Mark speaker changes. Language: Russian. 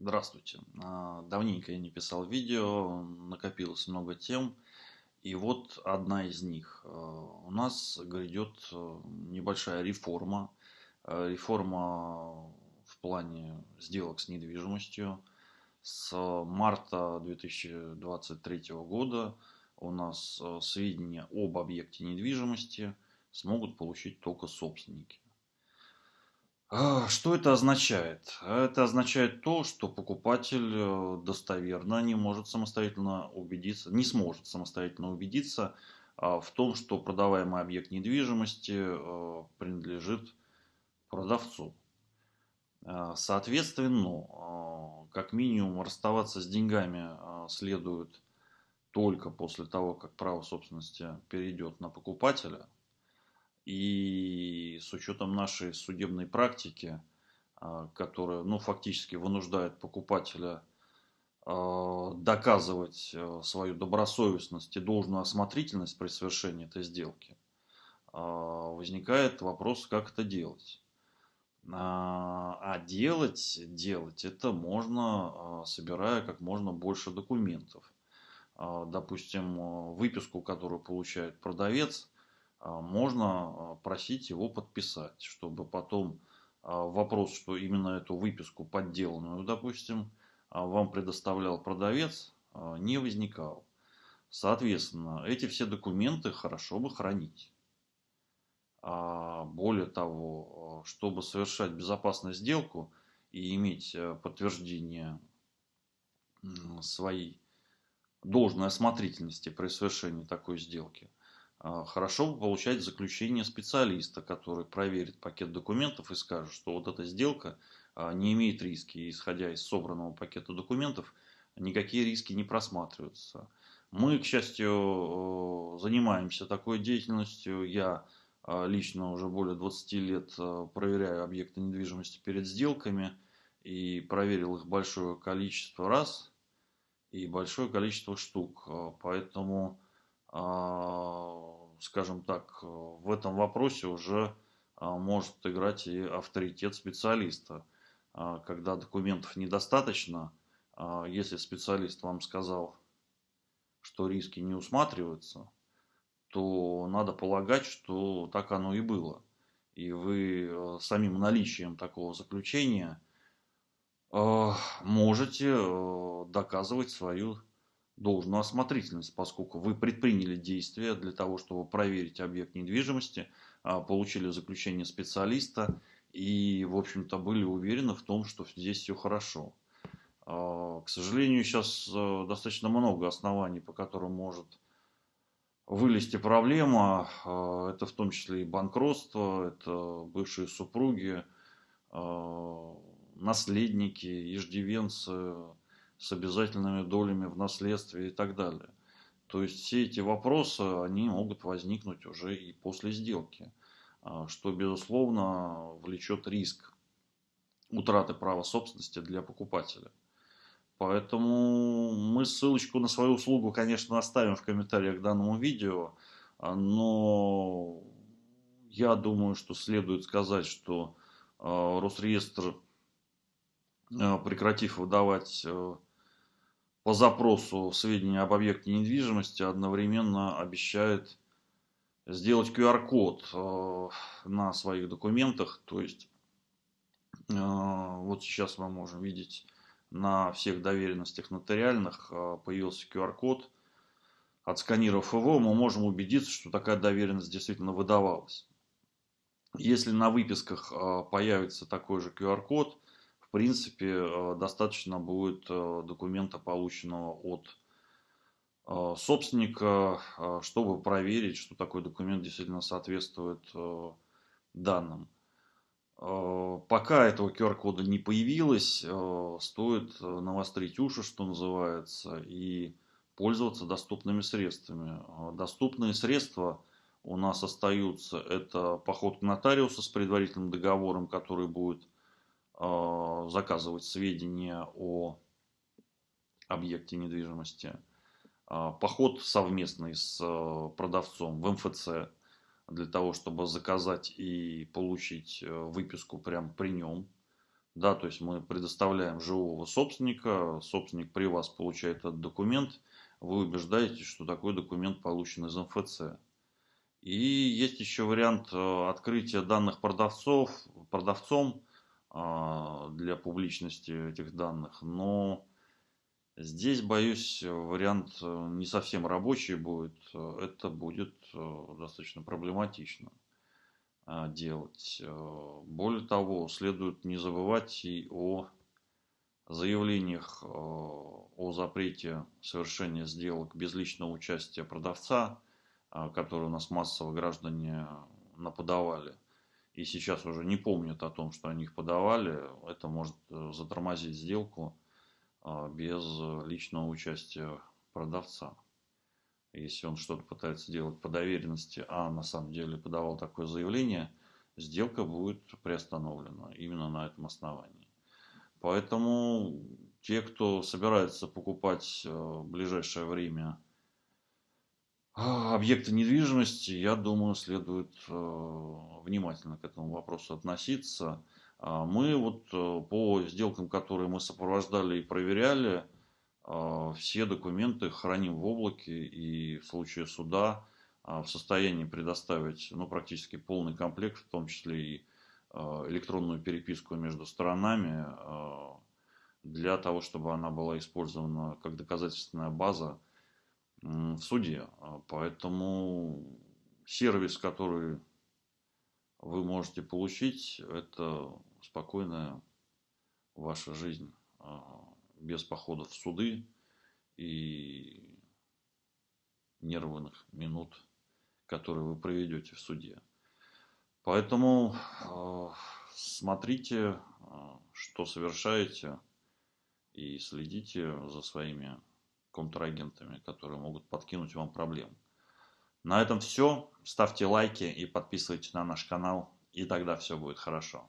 Speaker 1: Здравствуйте. А, Давненько я не писал видео, накопилось много тем. И вот одна из них. А, У нас грядет э, небольшая реформа. А, Реформа в плане сделок с недвижимостью. С марта 2023 года у нас сведения об объекте недвижимости смогут получить только собственники. А, Что это означает? Это означает то, что покупатель э, достоверно не может самостоятельно убедиться, не сможет самостоятельно убедиться а, в том, что продаваемый объект недвижимости э, принадлежит продавцу. А, Соответственно, а, как минимум расставаться с деньгами а, следует только после того, как право собственности перейдет на покупателя – и с учетом нашей судебной практики, а, которая ну, фактически вынуждает покупателя а, доказывать а, свою добросовестность и должную осмотрительность при совершении этой сделки, возникает вопрос, как это делать. А делать, делать это можно, собирая как можно больше документов. Допустим, выписку, которую получает продавец – можно а, просить его подписать, чтобы потом а, вопрос, что именно эту выписку подделанную, допустим, вам предоставлял продавец, не возникал. Соответственно, эти все документы хорошо бы хранить. Более того, чтобы совершать безопасную сделку и иметь подтверждение своей должной осмотрительности при совершении такой сделки – а, хорошо бы получать заключение специалиста, который проверит пакет документов и скажет, что вот эта сделка а, не имеет риски. Исходя из собранного пакета документов, никакие риски не просматриваются. Мы, к счастью, занимаемся такой деятельностью. Я а, лично уже более 20 лет проверяю объекты недвижимости перед сделками и проверил их большое количество раз и большое количество штук. Поэтому а, скажем так, в этом вопросе уже а, может играть и авторитет специалиста. А, когда документов недостаточно, если специалист вам сказал, что риски не усматриваются, то надо полагать, что так оно и было. И вы самим наличием такого заключения можете доказывать свою должную осмотрительность, поскольку вы предприняли действия для того, чтобы проверить объект недвижимости, а, получили заключение специалиста и, в общем-то, были уверены в том, что здесь все хорошо. А, к сожалению, сейчас э, достаточно много оснований, по которым может вылезти проблема. А, это в том числе и банкротство, это бывшие супруги, наследники, иждивенцы, с обязательными долями в наследстве и так далее. То есть все эти вопросы, они могут возникнуть уже и после сделки, а, что, безусловно, влечет риск утраты права собственности для покупателя. Поэтому мы ссылочку на свою услугу, конечно, оставим в комментариях к данному видео, а, но я думаю, что следует сказать, что а, Росреестр, прекратив выдавать по запросу сведения об объекте недвижимости одновременно обещает сделать QR-код э, на своих документах. То есть э, вот сейчас мы можем видеть на всех доверенностях нотариальных э, появился QR-код. Отсканировав его, мы можем убедиться, что такая доверенность действительно выдавалась. Если на выписках появится такой же QR-код, в принципе, э, достаточно будет э, документа, полученного от э, собственника, чтобы проверить, что такой документ действительно соответствует данным. Пока этого QR-кода не появилось, стоит навострить уши, что называется, и пользоваться доступными средствами. Доступные средства у нас остаются. Это поход к нотариусу с предварительным договором, который будет заказывать сведения о объекте недвижимости. Э, поход совместный с э, продавцом в МФЦ для того, чтобы заказать и получить выписку прямо при нем. Да, то есть мы предоставляем живого собственника, собственник при вас получает этот документ, вы убеждаетесь, что такой документ получен из МФЦ. И есть еще вариант э, открытия данных продавцов, продавцом для публичности этих данных, но здесь, боюсь, вариант э, не совсем рабочий будет, это будет э, достаточно проблематично а, делать. Более того, следует не забывать и о заявлениях о запрете совершения сделок без личного участия продавца, а, которые у нас массово граждане наподавали, и сейчас уже не помнят о том, что они их подавали, это может э, затормозить сделку а, без личного участия продавца. Если он что-то пытается делать по доверенности, а на самом деле подавал такое заявление, сделка будет приостановлена именно на этом основании. Поэтому те, кто собирается покупать э, в ближайшее время объекты недвижимости, я думаю, следует э, внимательно к этому вопросу относиться. А, мы вот э, по сделкам, которые мы сопровождали и проверяли, а, все документы храним в облаке и в случае суда в состоянии предоставить ну, практически полный комплект, в том числе и электронную переписку между сторонами, для того, чтобы она была использована как доказательственная база в суде. А поэтому сервис, который вы можете получить, это спокойная ваша жизнь а, без походов в суды и нервных минут, которые вы проведете в суде. Поэтому а, смотрите, что совершаете, и следите за своими контрагентами, которые могут подкинуть вам проблем. На этом все. Ставьте лайки и подписывайтесь на наш канал, и тогда все будет хорошо.